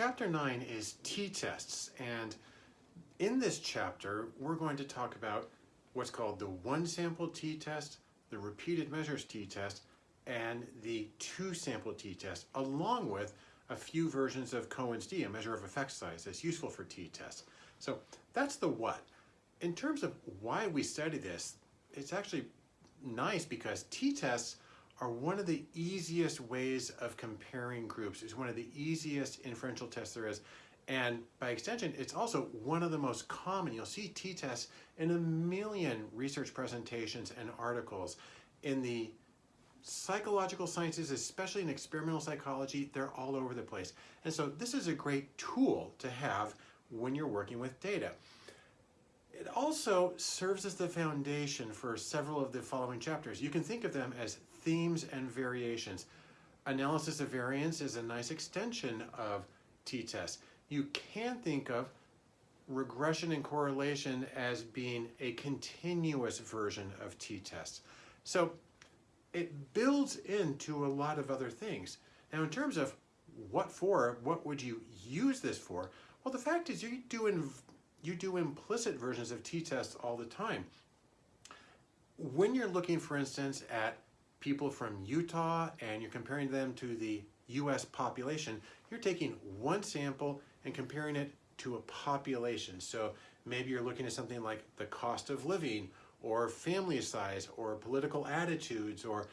chapter 9 is t-tests and in this chapter we're going to talk about what's called the one sample t-test, the repeated measures t-test, and the two sample t-test along with a few versions of Cohen's d, a measure of effect size that's useful for t-tests. So that's the what. In terms of why we study this, it's actually nice because t-tests are one of the easiest ways of comparing groups. It's one of the easiest inferential tests there is. And by extension, it's also one of the most common. You'll see t-tests in a million research presentations and articles. In the psychological sciences, especially in experimental psychology, they're all over the place. And so this is a great tool to have when you're working with data. It also serves as the foundation for several of the following chapters. You can think of them as themes and variations. Analysis of variance is a nice extension of t-test. You can think of regression and correlation as being a continuous version of t-test. So it builds into a lot of other things. Now in terms of what for, what would you use this for? Well, the fact is you do, you do implicit versions of t-tests all the time. When you're looking, for instance, at people from Utah and you're comparing them to the US population, you're taking one sample and comparing it to a population. So maybe you're looking at something like the cost of living or family size or political attitudes or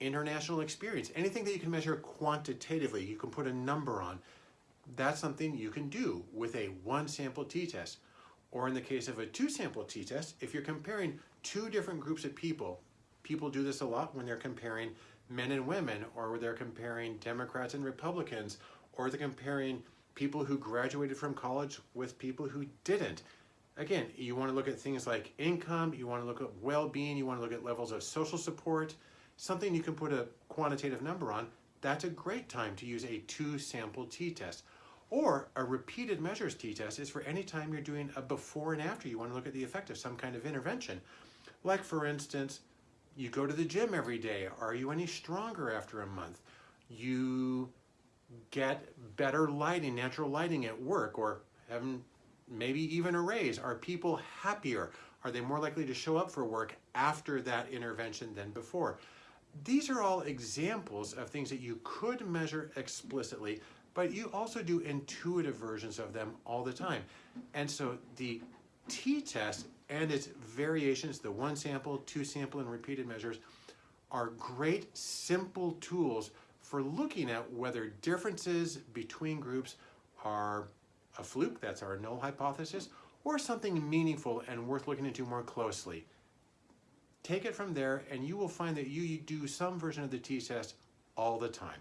international experience, anything that you can measure quantitatively, you can put a number on. That's something you can do with a one sample t-test. Or in the case of a two sample t-test, if you're comparing two different groups of people, people do this a lot when they're comparing men and women, or they're comparing Democrats and Republicans, or they're comparing people who graduated from college with people who didn't. Again, you want to look at things like income, you want to look at well-being, you want to look at levels of social support, something you can put a quantitative number on, that's a great time to use a two-sample t-test. Or a repeated measures t-test is for any time you're doing a before and after. You want to look at the effect of some kind of intervention. Like for instance, you go to the gym every day. Are you any stronger after a month? You get better lighting, natural lighting at work, or maybe even a raise. Are people happier? Are they more likely to show up for work after that intervention than before? These are all examples of things that you could measure explicitly, but you also do intuitive versions of them all the time. And so the t-test and its variations, the one sample, two sample, and repeated measures, are great simple tools for looking at whether differences between groups are a fluke, that's our null hypothesis, or something meaningful and worth looking into more closely. Take it from there and you will find that you do some version of the t-test all the time.